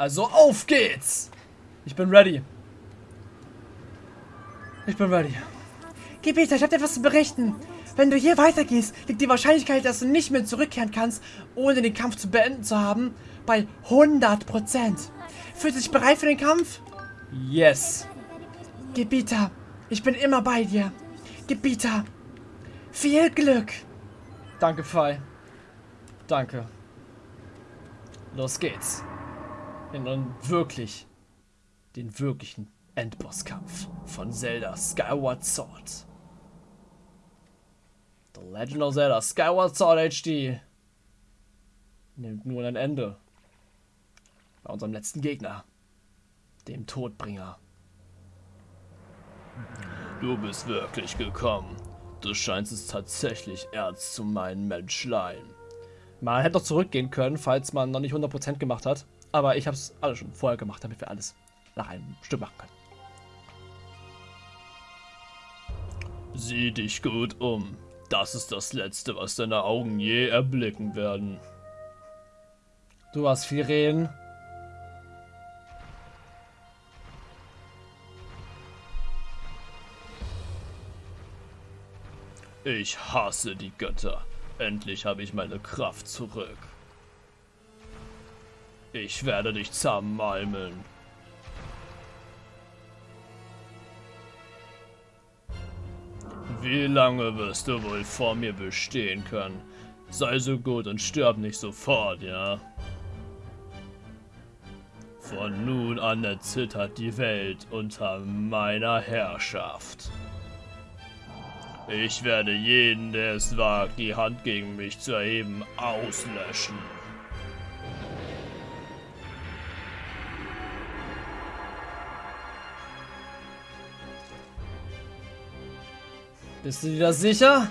Also auf geht's! Ich bin ready. Ich bin ready. Gebieter, ich habe dir etwas zu berichten. Wenn du hier weitergehst, liegt die Wahrscheinlichkeit, dass du nicht mehr zurückkehren kannst, ohne den Kampf zu beenden zu haben, bei 100%. Fühlst du dich bereit für den Kampf? Yes. Gebieter, ich bin immer bei dir. Gebieter, viel Glück. Danke, Pfeil. Danke. Los geht's. In den wirklich, den wirklichen Endbosskampf von Zelda Skyward Sword. The Legend of Zelda Skyward Sword HD nimmt nun ein Ende. Bei unserem letzten Gegner, dem Todbringer. Du bist wirklich gekommen. Du scheinst es tatsächlich ernst zu meinen Menschlein. Man hätte doch zurückgehen können, falls man noch nicht 100% gemacht hat. Aber ich habe es alles schon vorher gemacht, damit wir alles nach einem Stück machen können. Sieh dich gut um. Das ist das Letzte, was deine Augen je erblicken werden. Du hast viel reden. Ich hasse die Götter. Endlich habe ich meine Kraft zurück. Ich werde dich zermalmen. Wie lange wirst du wohl vor mir bestehen können? Sei so gut und stirb nicht sofort, ja? Von nun an erzittert die Welt unter meiner Herrschaft. Ich werde jeden, der es wagt, die Hand gegen mich zu erheben, auslöschen. Bist du dir das sicher?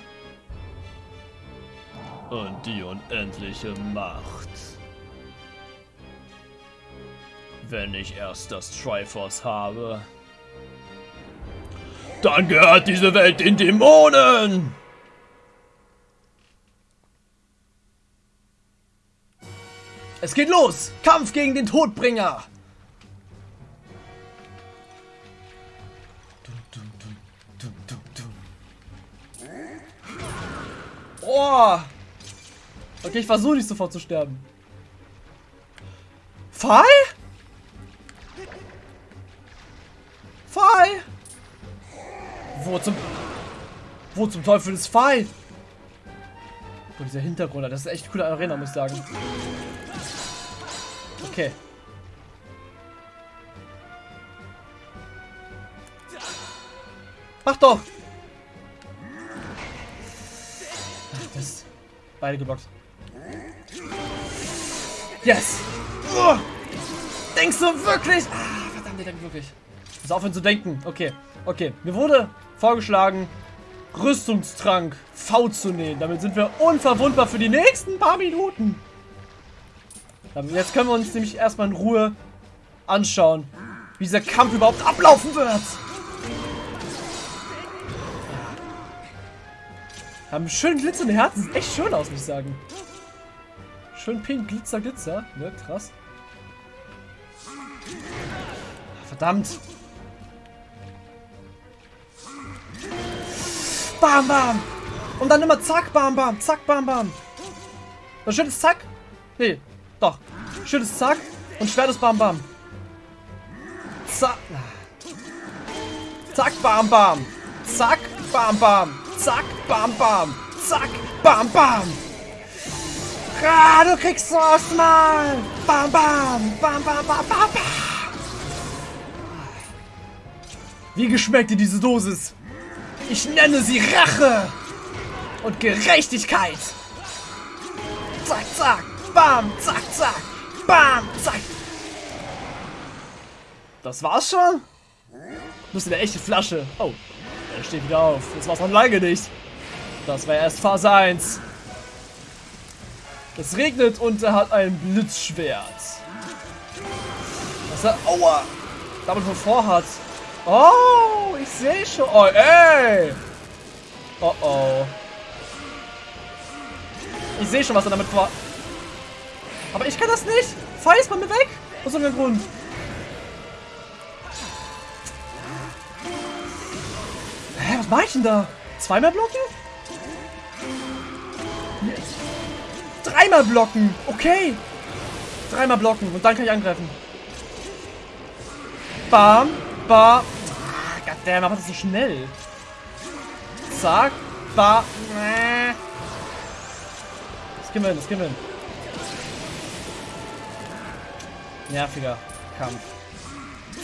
Und die unendliche Macht. Wenn ich erst das Triforce habe, dann gehört diese Welt den Dämonen! Es geht los! Kampf gegen den Todbringer! Oh! Okay, ich versuche nicht sofort zu sterben. Fall? Fall? Wo zum... Wo zum Teufel ist Fall? Oh, dieser Hintergrund, das ist echt eine coole Arena, muss ich sagen. Okay. Mach doch! Beide geblockt. Yes! Oh! Denkst du wirklich? Ah, verdammt, der denkt wirklich. Ich muss aufhören zu denken. Okay, okay. Mir wurde vorgeschlagen, Rüstungstrank V zu nehmen. Damit sind wir unverwundbar für die nächsten paar Minuten. Jetzt können wir uns nämlich erstmal in Ruhe anschauen, wie dieser Kampf überhaupt ablaufen wird. Haben schön glitzernde Herzen. Sieht echt schön aus, muss ich sagen. Schön pink, Glitzer, Glitzer. Ne, krass. Verdammt. Bam, bam. Und dann immer zack, bam, bam. Zack, bam, bam. Ein schönes Zack. Nee, doch. Schönes Zack und schweres Bam, bam. Zack. Zack, bam, bam. Zack, bam, bam. Zack, bam, bam. Zack, bam, bam. Ah, du kriegst so mal. Bam, bam. Bam, bam, bam, bam, bam. Wie geschmeckt dir diese Dosis? Ich nenne sie Rache und Gerechtigkeit. Zack, zack, bam, zack, zack, bam, zack. Das war's schon? Das ist eine echte Flasche. Oh, er steht wieder auf. Das war's noch lange nicht. Das war erst Phase 1. Es regnet und er hat ein Blitzschwert. Was er... Aua! Damit von vorhat. Oh, ich sehe schon. Oh, ey! Oh, oh. Ich sehe schon, was er damit vor... Aber ich kann das nicht. Fall ist mal mir weg. Aus irgendeinem Grund. Was mach ich denn da? Zweimal blocken? Dreimal blocken. Okay. Dreimal blocken und dann kann ich angreifen. Bam, bam. Ah, goddammit, aber das so schnell. Zack, bam. Das gehen wir hin, das gehen wir hin. Nerviger Kampf.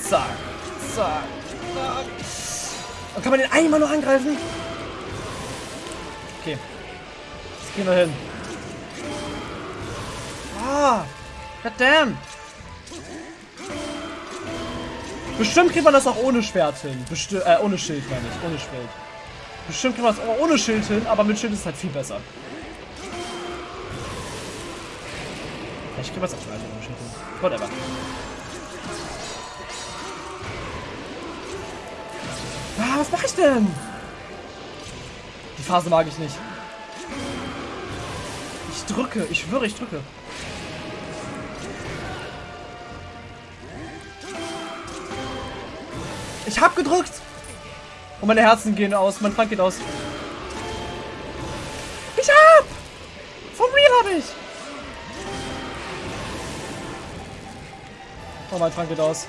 Zack, zack, zack. Und kann man den einmal noch angreifen? Okay. Jetzt gehen wir hin. Ah! Goddamn! Bestimmt kriegt man das auch ohne Schwert hin. Besti äh, ohne Schild meine ich. Ohne Schild. Bestimmt kriegt man das auch ohne Schild hin, aber mit Schild ist es halt viel besser. Ich kriege was auch Schwert ohne Schild hin. Whatever. Was mache ich denn? Die Phase mag ich nicht. Ich drücke. Ich schwöre, ich drücke. Ich hab gedrückt. Und meine Herzen gehen aus. Mein Frank geht aus. Ich hab! Vom Real hab ich! Oh, mein Frank geht aus.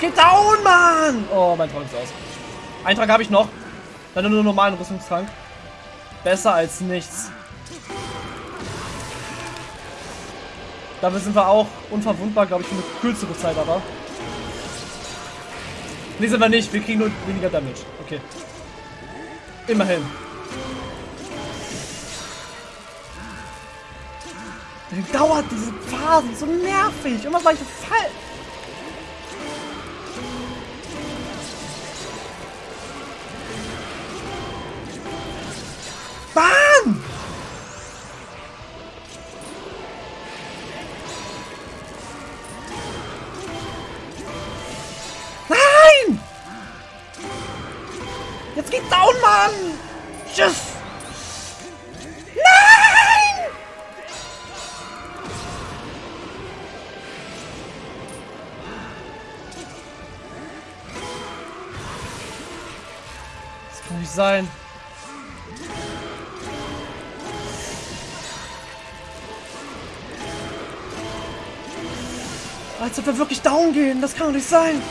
Geht down, Mann! Oh, mein Trank ist aus. Eintrag habe ich noch. Dann nur einen normalen Rüstungstrank. Besser als nichts. Dafür sind wir auch unverwundbar, glaube ich, für eine kürzere Zeit aber. Ne, sind wir nicht. Wir kriegen nur weniger Damage. Okay. Immerhin. Wie dauert diese Phasen so nervig. Immer war ich falsch. sein. Als ob wir wirklich down gehen. Das kann doch nicht sein.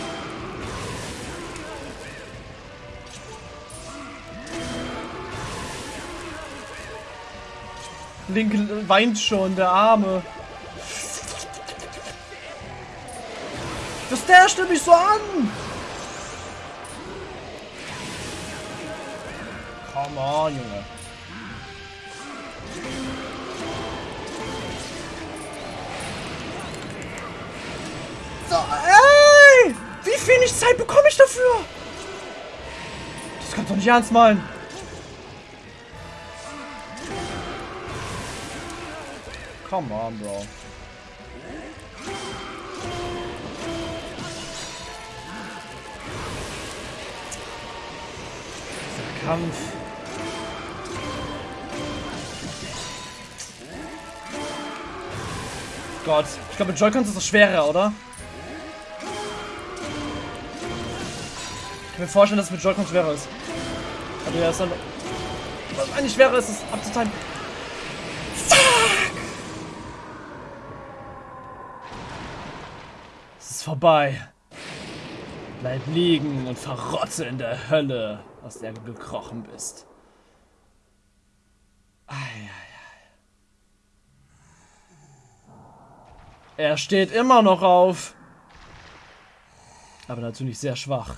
Link weint schon, der Arme. Das der mich so an. Come on, Junge. So, ey! Wie wenig Zeit bekomme ich dafür? Das kannst du nicht ernst meinen. Come on, Bro. Kampf. Gott. Ich glaube, mit Joy-Cons ist das schwerer, oder? Ich kann mir vorstellen, dass es mit Joy-Cons schwerer ist. Aber ja, ist dann... Was eigentlich schwerer ist, ist abzuteilen. Es ist vorbei. Bleib liegen und verrotze in der Hölle, aus der du gekrochen bist. Ei, ei. Er steht immer noch auf. Aber natürlich sehr schwach.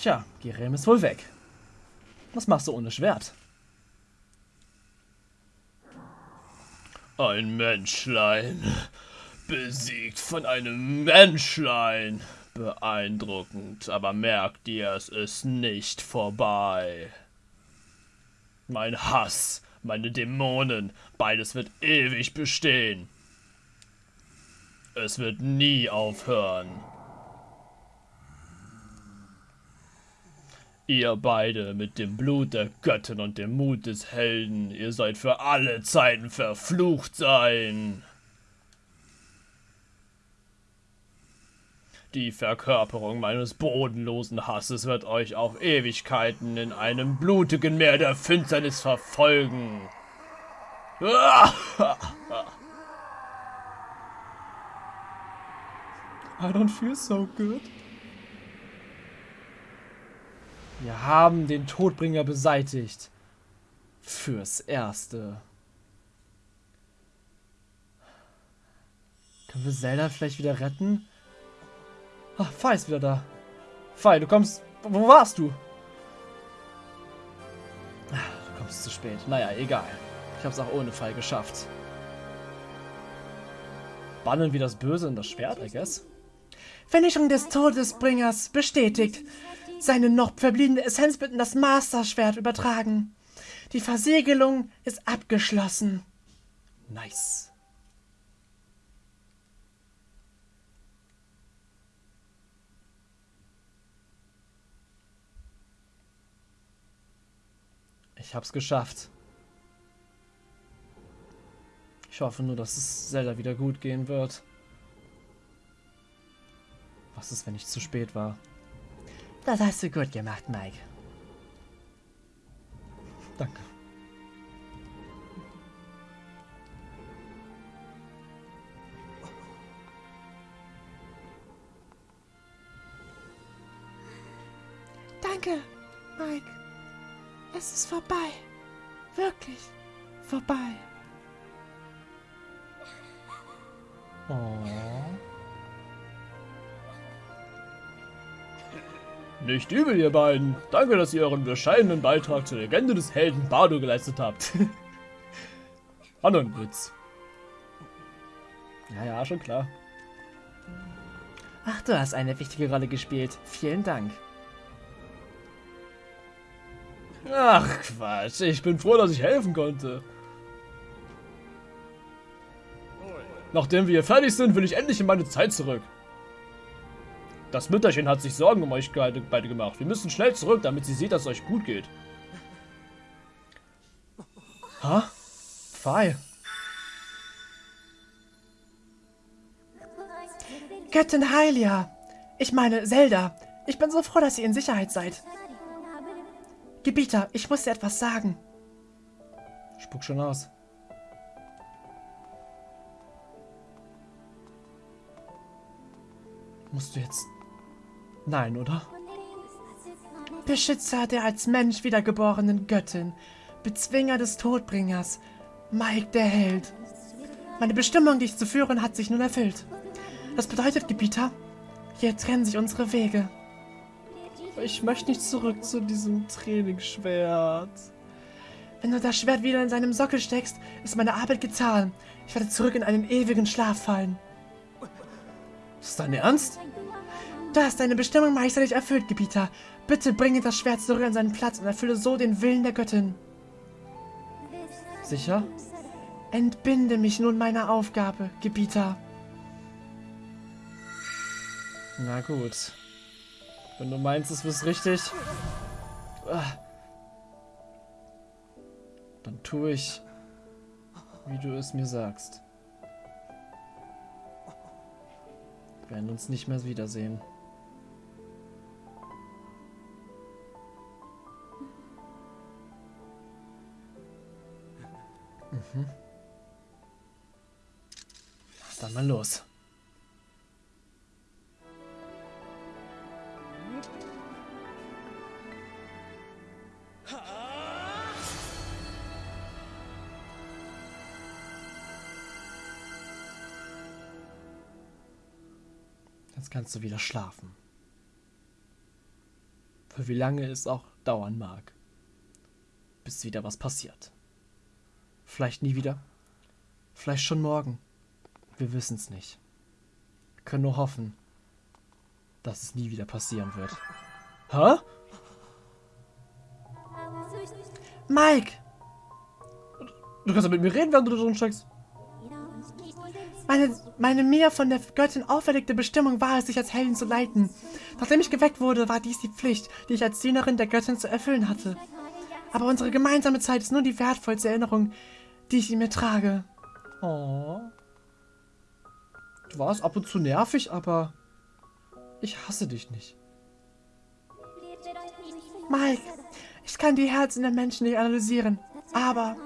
Tja, Gerem ist wohl weg. Was machst du ohne Schwert? Ein Menschlein. Besiegt von einem Menschlein. Beeindruckend, aber merk dir, es ist nicht vorbei. Mein Hass, meine Dämonen, beides wird ewig bestehen. Es wird nie aufhören. Ihr beide mit dem Blut der Göttin und dem Mut des Helden, ihr seid für alle Zeiten verflucht sein. Die Verkörperung meines bodenlosen Hasses wird euch auf Ewigkeiten in einem blutigen Meer der Finsternis verfolgen. I don't feel so good. Wir haben den Todbringer beseitigt. Fürs Erste. Können wir Zelda vielleicht wieder retten? Ach, Fei ist wieder da. Fei, du kommst... Wo warst du? Ah, du kommst zu spät. Naja, egal. Ich hab's auch ohne Fei geschafft. Bannen wie das Böse in das Schwert, I guess. Vernichtung des Todesbringers bestätigt. Seine noch verbliebene Essenz wird in das Master-Schwert übertragen. Die Versiegelung ist abgeschlossen. Nice. Ich hab's geschafft. Ich hoffe nur, dass es Zelda wieder gut gehen wird. Was ist, wenn ich zu spät war? Das hast du gut gemacht, Mike. Danke. Danke, Mike. Es ist vorbei. Wirklich vorbei. Oh. Nicht übel, ihr beiden. Danke, dass ihr euren bescheidenen Beitrag zur Legende des Helden Bardo geleistet habt. Ein Witz. Ja, ja, schon klar. Ach, du hast eine wichtige Rolle gespielt. Vielen Dank. Ach, Quatsch. Ich bin froh, dass ich helfen konnte. Nachdem wir fertig sind, will ich endlich in meine Zeit zurück. Das Mütterchen hat sich Sorgen um euch beide gemacht. Wir müssen schnell zurück, damit sie sieht, dass es euch gut geht. Ha? Pfeil. Göttin Hylia. Ich meine, Zelda. Ich bin so froh, dass ihr in Sicherheit seid. Gebieter, ich muss dir etwas sagen. Spuck schon aus. Musst du jetzt... Nein, oder? Beschützer der als Mensch wiedergeborenen Göttin. Bezwinger des Todbringers. Mike der Held. Meine Bestimmung, dich zu führen, hat sich nun erfüllt. Das bedeutet, Gebieter, hier trennen sich unsere Wege. Ich möchte nicht zurück zu diesem Trainingsschwert. Wenn du das Schwert wieder in seinem Sockel steckst, ist meine Arbeit getan. Ich werde zurück in einen ewigen Schlaf fallen. Ist dein Ernst? Du hast deine Bestimmung meisterlich erfüllt, Gebieter. Bitte bringe das Schwert zurück an seinen Platz und erfülle so den Willen der Göttin. Sicher? Entbinde mich nun meiner Aufgabe, Gebieter. Na gut. Wenn du meinst, es ist richtig, dann tue ich, wie du es mir sagst. Wir werden uns nicht mehr wiedersehen. Mhm. Dann mal los. Kannst du wieder schlafen. Für wie lange es auch dauern mag. Bis wieder was passiert. Vielleicht nie wieder. Vielleicht schon morgen. Wir wissen es nicht. Wir können nur hoffen, dass es nie wieder passieren wird. Hä? Mike! Du kannst ja mit mir reden, während du da drin steckst. Meine, meine mir von der Göttin auferlegte Bestimmung war es, sich als Heldin zu leiten. Nachdem ich geweckt wurde, war dies die Pflicht, die ich als Dienerin der Göttin zu erfüllen hatte. Aber unsere gemeinsame Zeit ist nur die wertvollste Erinnerung, die ich in mir trage. Oh. Du warst ab und zu nervig, aber ich hasse dich nicht. Mike, ich kann die Herzen der Menschen nicht analysieren, aber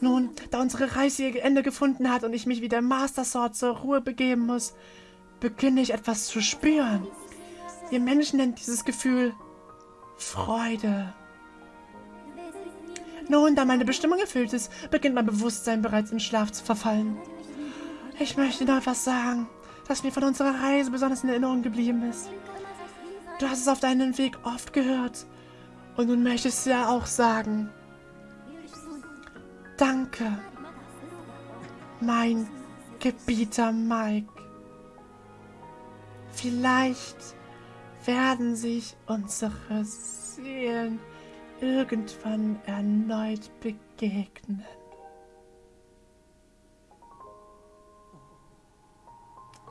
nun, da unsere Reise ihr Ende gefunden hat und ich mich wie der Master Sword zur Ruhe begeben muss, beginne ich etwas zu spüren. Ihr Menschen nennt dieses Gefühl Freude. Nun, da meine Bestimmung erfüllt ist, beginnt mein Bewusstsein bereits in Schlaf zu verfallen. Ich möchte noch etwas sagen, das mir von unserer Reise besonders in Erinnerung geblieben ist. Du hast es auf deinem Weg oft gehört. Und nun möchtest du ja auch sagen. Danke, mein Gebieter Mike. Vielleicht werden sich unsere Seelen irgendwann erneut begegnen.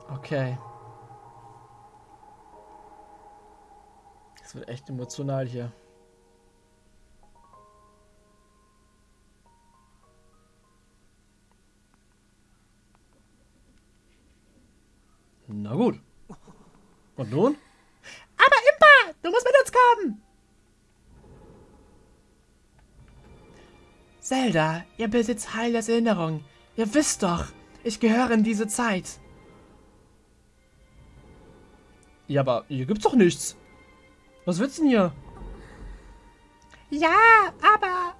Okay. Es wird echt emotional hier. Na gut. Und nun? Aber Impa, du musst mit uns kommen. Zelda, ihr besitzt Heilers Erinnerung. Ihr wisst doch, ich gehöre in diese Zeit. Ja, aber hier gibt's doch nichts. Was willst du denn hier? Ja, aber...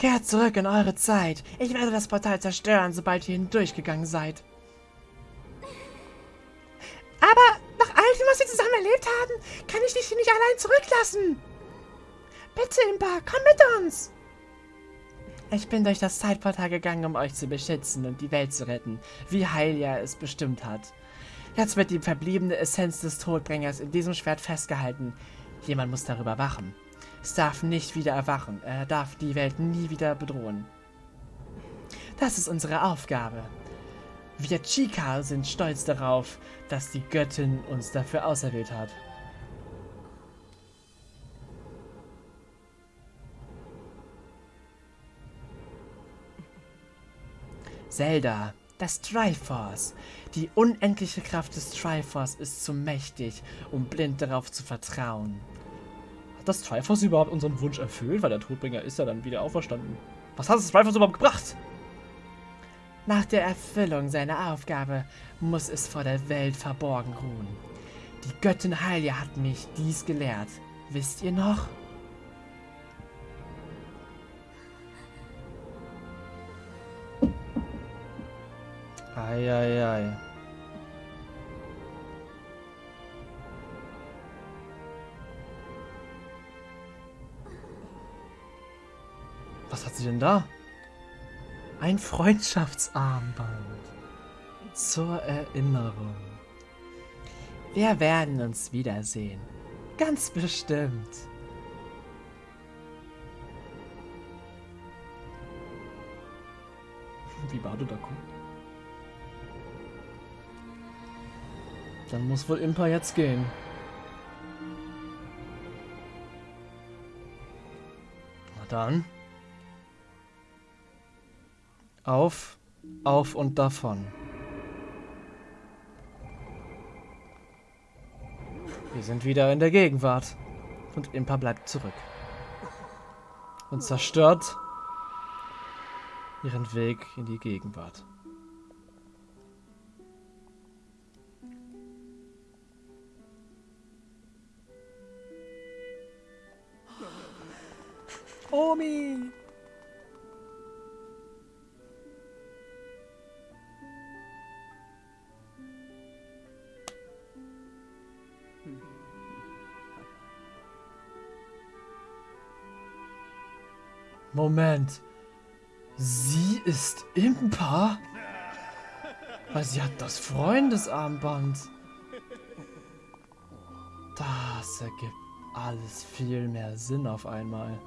Kehrt zurück in eure Zeit. Ich werde das Portal zerstören, sobald ihr hindurchgegangen seid. Aber nach all dem, was wir zusammen erlebt haben, kann ich dich hier nicht allein zurücklassen. Bitte, Impa, komm mit uns. Ich bin durch das Zeitportal gegangen, um euch zu beschützen und die Welt zu retten, wie Hylia es bestimmt hat. Jetzt wird die verbliebene Essenz des Todbringers in diesem Schwert festgehalten. Jemand muss darüber wachen. Es darf nicht wieder erwachen. Er darf die Welt nie wieder bedrohen. Das ist unsere Aufgabe. Wir Chica sind stolz darauf, dass die Göttin uns dafür auserwählt hat. Zelda, das Triforce. Die unendliche Kraft des Triforce ist zu mächtig, um blind darauf zu vertrauen. Hat das Triforce überhaupt unseren Wunsch erfüllt? Weil der Todbringer ist ja dann wieder auferstanden. Was hat das Triforce überhaupt gebracht? Nach der Erfüllung seiner Aufgabe muss es vor der Welt verborgen ruhen. Die Göttin Hylia hat mich dies gelehrt. Wisst ihr noch? Eieiei. Ei, ei. Was hat sie denn da? Ein Freundschaftsarmband. Zur Erinnerung. Wir werden uns wiedersehen. Ganz bestimmt. Wie Bado da kommt. Dann muss wohl Impa jetzt gehen. Na dann. Auf, auf und davon. Wir sind wieder in der Gegenwart. Und Impa bleibt zurück. Und zerstört ihren Weg in die Gegenwart. Omi! Moment. Sie ist Impa? Weil sie hat das Freundesarmband. Das ergibt alles viel mehr Sinn auf einmal.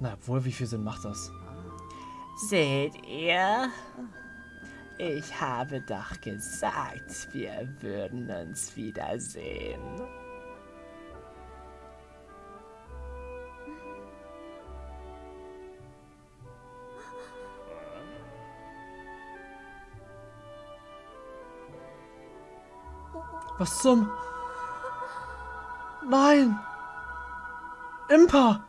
Na wohl, wie viel Sinn macht das? Seht ihr? Ich habe doch gesagt, wir würden uns wiedersehen. Was zum... Nein! Impa!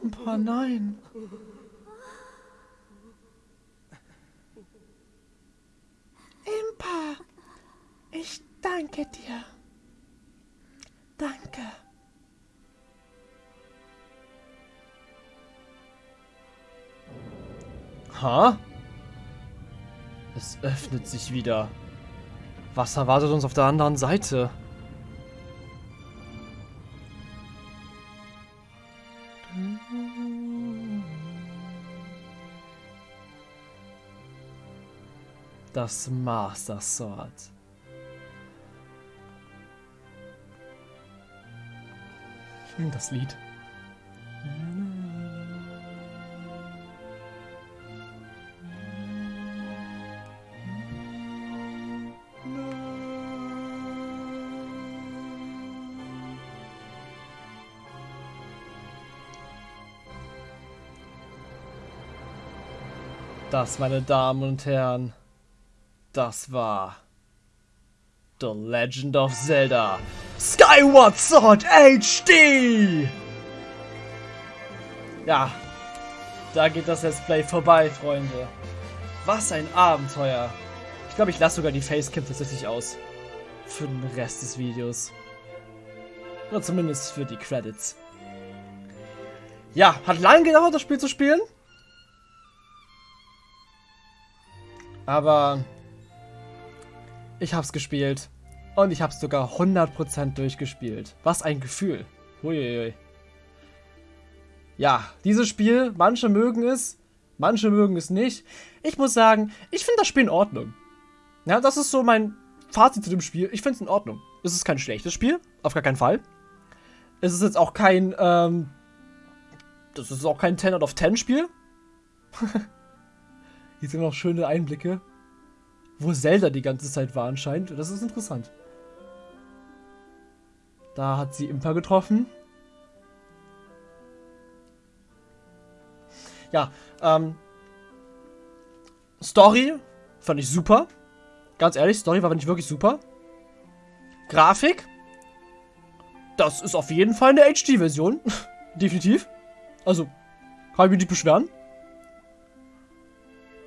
Impa, nein! Impa, ich danke dir. Ha? Es öffnet sich wieder. Was erwartet uns auf der anderen Seite? Das Master Sword. Das Lied. Das, meine Damen und Herren, das war The Legend of Zelda Skyward Sword HD! Ja, da geht das Let's Play vorbei, Freunde. Was ein Abenteuer. Ich glaube, ich lasse sogar die Facecam tatsächlich aus. Für den Rest des Videos. Oder zumindest für die Credits. Ja, hat lange gedauert, das Spiel zu spielen. Aber ich hab's gespielt. Und ich hab's sogar 100% durchgespielt. Was ein Gefühl. Huiuiui. Ja, dieses Spiel, manche mögen es, manche mögen es nicht. Ich muss sagen, ich finde das Spiel in Ordnung. Ja, das ist so mein Fazit zu dem Spiel. Ich finde es in Ordnung. Es ist kein schlechtes Spiel, auf gar keinen Fall. Es ist jetzt auch kein, ähm, das ist auch kein 10 out of 10 Spiel. Hier sind noch schöne Einblicke, wo Zelda die ganze Zeit war anscheinend. Das ist interessant. Da hat sie Impa getroffen. Ja, ähm, Story fand ich super. Ganz ehrlich, Story war nicht wirklich super. Grafik, das ist auf jeden Fall eine HD-Version. Definitiv. Also, kann ich mich nicht beschweren.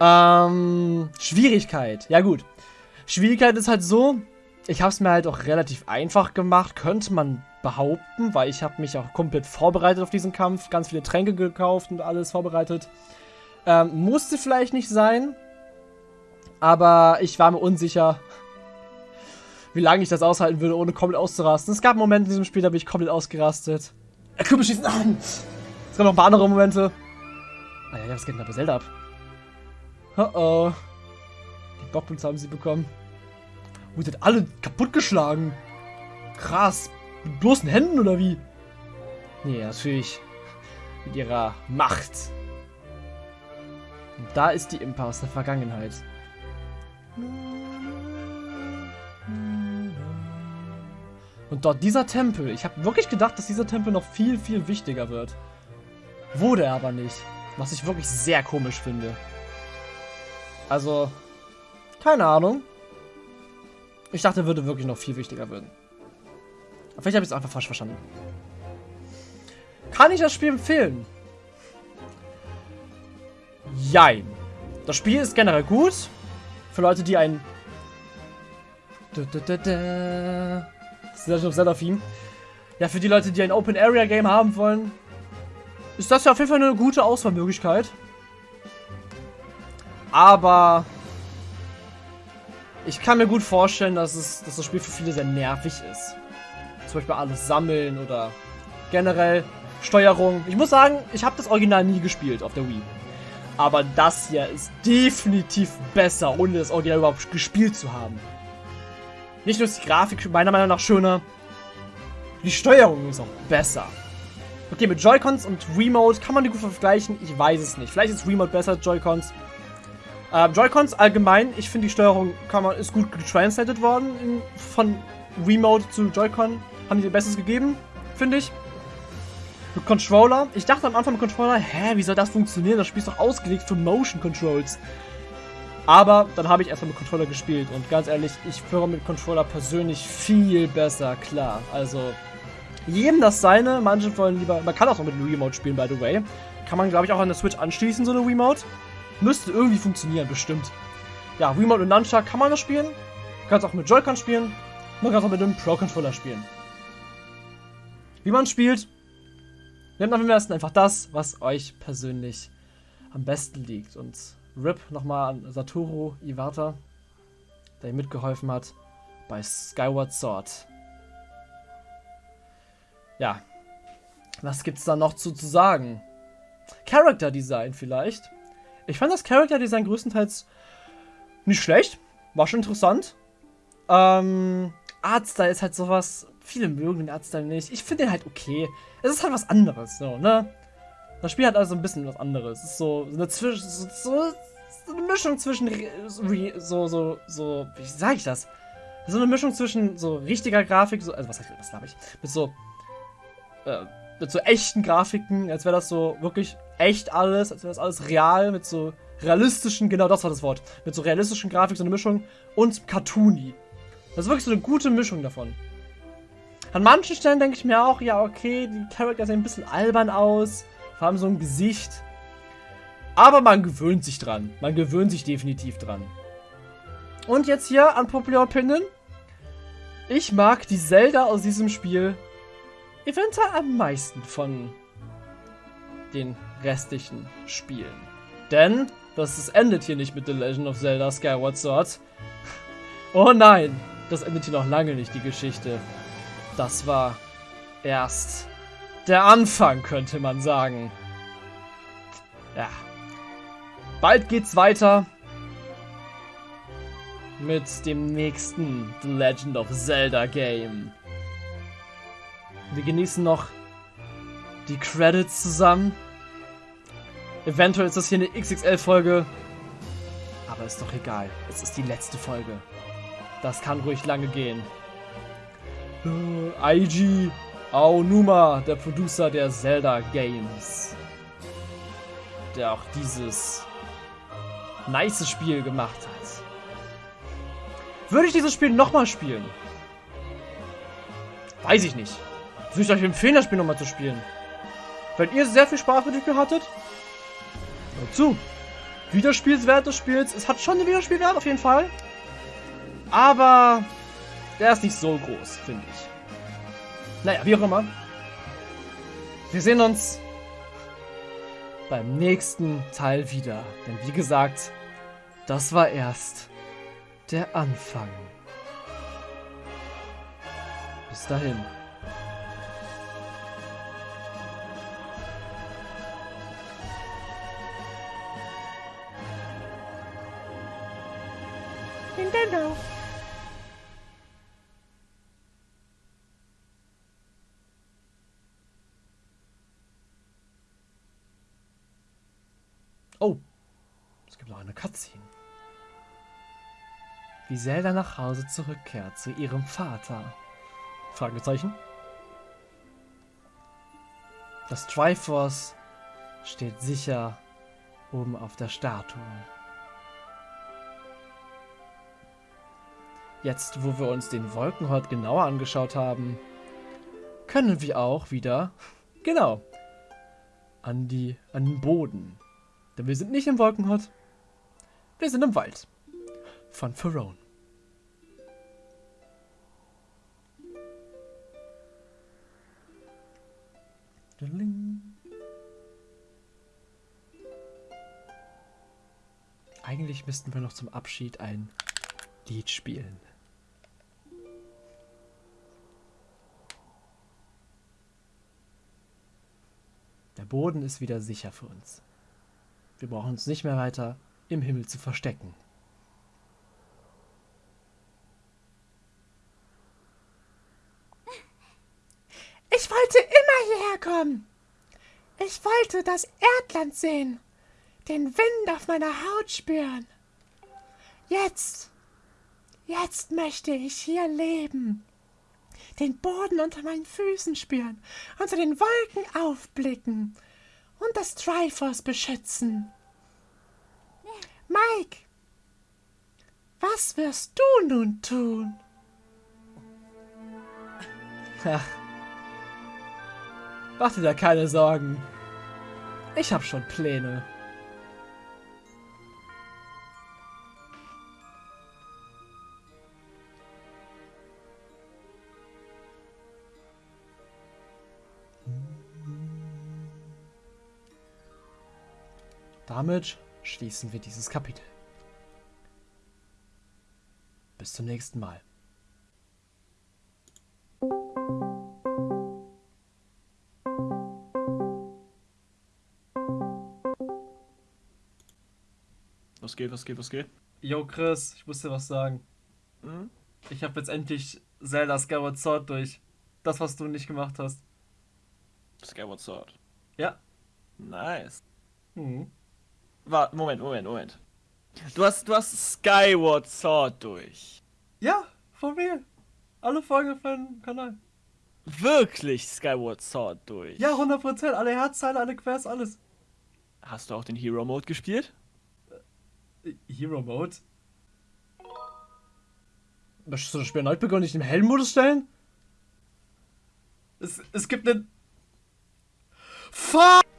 Ähm, Schwierigkeit. Ja gut. Schwierigkeit ist halt so, ich habe es mir halt auch relativ einfach gemacht, könnte man behaupten, weil ich habe mich auch komplett vorbereitet auf diesen Kampf, ganz viele Tränke gekauft und alles vorbereitet. Ähm, musste vielleicht nicht sein, aber ich war mir unsicher, wie lange ich das aushalten würde, ohne komplett auszurasten. Es gab Momente in diesem Spiel, da bin ich komplett ausgerastet. Er Kürbis schießen an! Es gab noch ein paar andere Momente. Ah ja, was geht denn da bei Zelda ab? Oh oh. Die Bockboots haben sie bekommen. Und sind alle kaputtgeschlagen. Krass. Mit bloßen Händen oder wie? Nee, natürlich. Mit ihrer Macht. Und da ist die Impa aus der Vergangenheit. Und dort dieser Tempel. Ich habe wirklich gedacht, dass dieser Tempel noch viel, viel wichtiger wird. Wurde er aber nicht. Was ich wirklich sehr komisch finde. Also, keine Ahnung. Ich dachte, würde wirklich noch viel wichtiger werden. Aber vielleicht habe ich es einfach falsch verstanden. Kann ich das Spiel empfehlen? Jein. Das Spiel ist generell gut. Für Leute, die ein... Legend of Zelda-Theme. Ja, für die Leute, die ein Open-Area-Game haben wollen, ist das ja auf jeden Fall eine gute Auswahlmöglichkeit. Aber ich kann mir gut vorstellen, dass, es, dass das Spiel für viele sehr nervig ist. Zum Beispiel alles sammeln oder generell Steuerung. Ich muss sagen, ich habe das Original nie gespielt auf der Wii. Aber das hier ist definitiv besser, ohne das Original überhaupt gespielt zu haben. Nicht nur ist die Grafik meiner Meinung nach schöner, die Steuerung ist auch besser. Okay, mit Joy-Cons und Remote kann man die gut vergleichen. Ich weiß es nicht. Vielleicht ist Remote besser als Joy-Cons. Ähm, Joy-Cons allgemein, ich finde die Steuerung kann man, ist gut getranslated worden in, von Remote zu Joy-Con. Haben die ihr Bestes gegeben, finde ich. Mit Controller. Ich dachte am Anfang mit Controller, hä, wie soll das funktionieren? Das Spiel ist doch ausgelegt für Motion Controls. Aber dann habe ich erstmal mit Controller gespielt und ganz ehrlich, ich führe mit Controller persönlich viel besser klar. Also, jedem das seine. Manche wollen lieber, man kann auch mit einem Remote spielen, by the way. Kann man, glaube ich, auch an der Switch anschließen, so eine Remote. Müsste irgendwie funktionieren, bestimmt. Ja, Remote und Nunchuck kann man das spielen. Kann es auch mit Joy-Con spielen. Man kann auch mit einem Pro-Controller spielen. Wie man spielt, Nehmt am besten einfach das, was euch persönlich am besten liegt. Und RIP nochmal an Satoru Iwata, der ihm mitgeholfen hat bei Skyward Sword. Ja, was gibt's da noch zu, zu sagen? Character Design vielleicht. Ich fand das Character Design größtenteils nicht schlecht. War schon interessant. Ähm, Artstyle ist halt sowas. Viele mögen den Artstyle nicht. Ich finde den halt okay. Es ist halt was anderes, so, ne? Das Spiel hat also ein bisschen was anderes. Es ist so, so eine Zwischen. So, so, eine Mischung zwischen. So, so, so. Wie sage ich das? So eine Mischung zwischen so richtiger Grafik, so, also was, was habe ich? Mit so. Äh, mit so echten Grafiken, als wäre das so wirklich echt alles, als wäre das alles real, mit so realistischen, genau das war das Wort, mit so realistischen Grafik, so eine Mischung und Cartoony. Das ist wirklich so eine gute Mischung davon. An manchen Stellen denke ich mir auch, ja, okay, die Charakter sehen ein bisschen albern aus, vor allem so ein Gesicht. Aber man gewöhnt sich dran. Man gewöhnt sich definitiv dran. Und jetzt hier an Popular Opinion. Ich mag die Zelda aus diesem Spiel eventuell am meisten von den restlichen Spielen. Denn das, endet hier nicht mit The Legend of Zelda Skyward Sword. Oh nein, das endet hier noch lange nicht, die Geschichte. Das war erst der Anfang, könnte man sagen. Ja. Bald geht's weiter mit dem nächsten The Legend of Zelda Game. Wir genießen noch die Credits zusammen. Eventuell ist das hier eine XXL-Folge. Aber ist doch egal. Es ist die letzte Folge. Das kann ruhig lange gehen. Äh, Eiji Aonuma, der Producer der Zelda Games. Der auch dieses nice Spiel gemacht hat. Würde ich dieses Spiel nochmal spielen? Weiß ich nicht. Würde ich euch empfehlen, das Spiel nochmal zu spielen. Wenn ihr sehr viel Spaß mit dem Spiel hattet, hört zu. Wiederspielswert des Spiels. Es hat schon einen Wiederspielwert auf jeden Fall. Aber der ist nicht so groß, finde ich. Naja, wie auch immer. Wir sehen uns beim nächsten Teil wieder. Denn wie gesagt, das war erst der Anfang. Bis dahin. Nintendo. Oh, es gibt noch eine Cutscene. Wie Zelda nach Hause zurückkehrt zu ihrem Vater. Fragezeichen. Das Triforce steht sicher oben auf der Statue. Jetzt, wo wir uns den Wolkenhort genauer angeschaut haben, können wir auch wieder, genau, an, die, an den Boden denn wir sind nicht im Wolkenhort. Wir sind im Wald. Von Pharaon. Eigentlich müssten wir noch zum Abschied ein Lied spielen. Der Boden ist wieder sicher für uns. Wir brauchen uns nicht mehr weiter im Himmel zu verstecken. Ich wollte immer hierher kommen. Ich wollte das Erdland sehen, den Wind auf meiner Haut spüren. Jetzt, jetzt möchte ich hier leben, den Boden unter meinen Füßen spüren, unter den Wolken aufblicken und das Triforce beschützen. Mike, was wirst du nun tun? Ach. Mach dir da keine Sorgen. Ich hab schon Pläne. Damit schließen wir dieses Kapitel. Bis zum nächsten Mal. Was geht, was geht, was geht? Yo Chris, ich muss dir was sagen. Hm? Ich habe jetzt endlich Zelda Skyward Sword durch. Das, was du nicht gemacht hast. Skyward Sword. Ja. Nice. Mhm. Warte, Moment, Moment, Moment. Du hast, du hast Skyward Sword durch. Ja, for real. Alle Folgen auf meinem Kanal. Wirklich Skyward Sword durch. Ja, 100%. Alle Herzteile, alle Quests, alles. Hast du auch den Hero Mode gespielt? Hero Mode? Möchtest du das Spiel erneut begonnen, nicht im Heldenmodus stellen? Es, es gibt einen... Fuck!